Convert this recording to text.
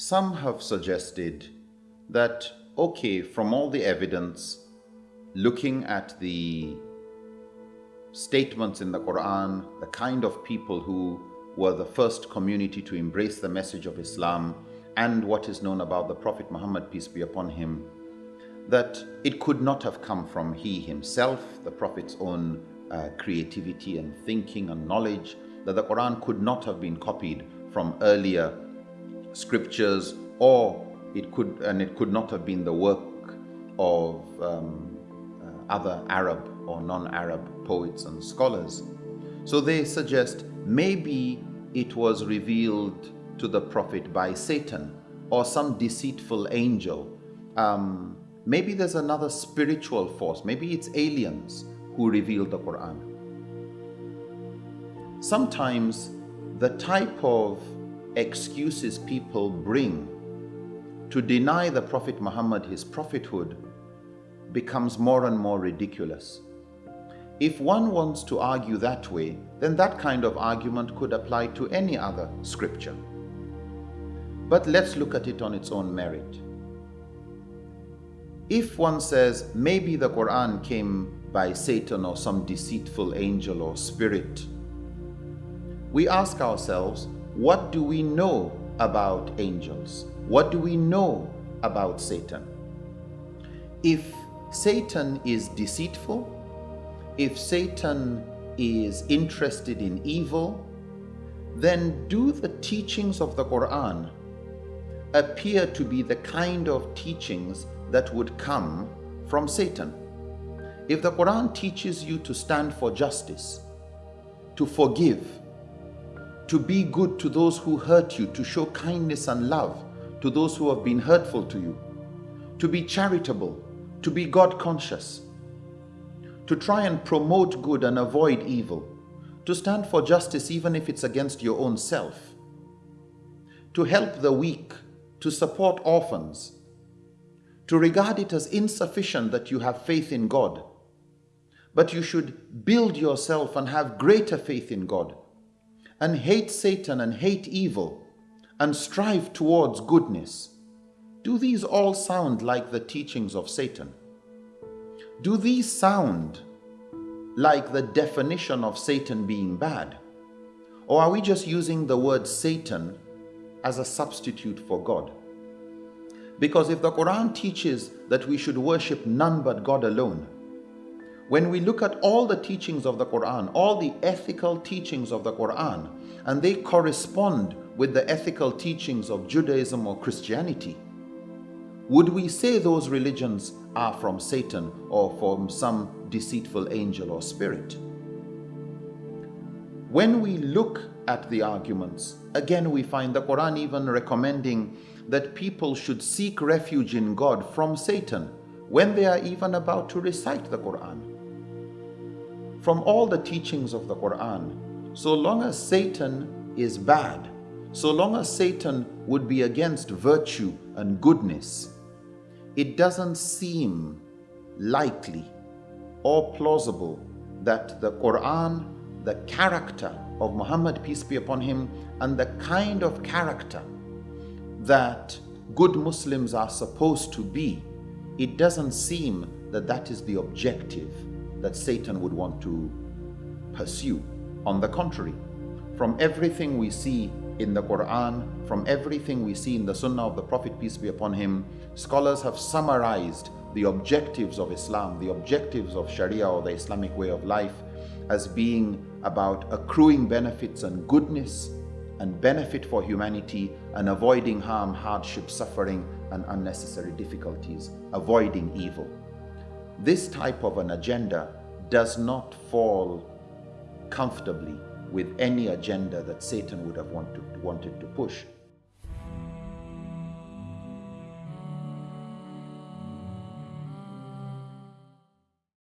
Some have suggested that, okay, from all the evidence, looking at the statements in the Quran, the kind of people who were the first community to embrace the message of Islam, and what is known about the Prophet Muhammad, peace be upon him, that it could not have come from he himself, the Prophet's own uh, creativity and thinking and knowledge, that the Quran could not have been copied from earlier scriptures or it could and it could not have been the work of um, uh, other Arab or non-Arab poets and scholars. So they suggest maybe it was revealed to the Prophet by Satan or some deceitful angel. Um, maybe there's another spiritual force. Maybe it's aliens who revealed the Quran. Sometimes the type of excuses people bring to deny the Prophet Muhammad his prophethood becomes more and more ridiculous. If one wants to argue that way, then that kind of argument could apply to any other scripture. But let's look at it on its own merit. If one says maybe the Quran came by Satan or some deceitful angel or spirit, we ask ourselves, what do we know about angels? What do we know about Satan? If Satan is deceitful, if Satan is interested in evil, then do the teachings of the Quran appear to be the kind of teachings that would come from Satan? If the Quran teaches you to stand for justice, to forgive, to be good to those who hurt you, to show kindness and love to those who have been hurtful to you, to be charitable, to be God conscious, to try and promote good and avoid evil, to stand for justice even if it's against your own self, to help the weak, to support orphans, to regard it as insufficient that you have faith in God, but you should build yourself and have greater faith in God and hate Satan and hate evil and strive towards goodness, do these all sound like the teachings of Satan? Do these sound like the definition of Satan being bad? Or are we just using the word Satan as a substitute for God? Because if the Quran teaches that we should worship none but God alone, when we look at all the teachings of the Quran, all the ethical teachings of the Quran, and they correspond with the ethical teachings of Judaism or Christianity, would we say those religions are from Satan or from some deceitful angel or spirit? When we look at the arguments, again we find the Quran even recommending that people should seek refuge in God from Satan when they are even about to recite the Quran from all the teachings of the Quran, so long as Satan is bad, so long as Satan would be against virtue and goodness, it doesn't seem likely or plausible that the Quran, the character of Muhammad, peace be upon him, and the kind of character that good Muslims are supposed to be, it doesn't seem that that is the objective that Satan would want to pursue. On the contrary, from everything we see in the Quran, from everything we see in the Sunnah of the Prophet, peace be upon him, scholars have summarized the objectives of Islam, the objectives of Sharia or the Islamic way of life as being about accruing benefits and goodness and benefit for humanity and avoiding harm, hardship, suffering, and unnecessary difficulties, avoiding evil. This type of an agenda does not fall comfortably with any agenda that Satan would have wanted, wanted to push.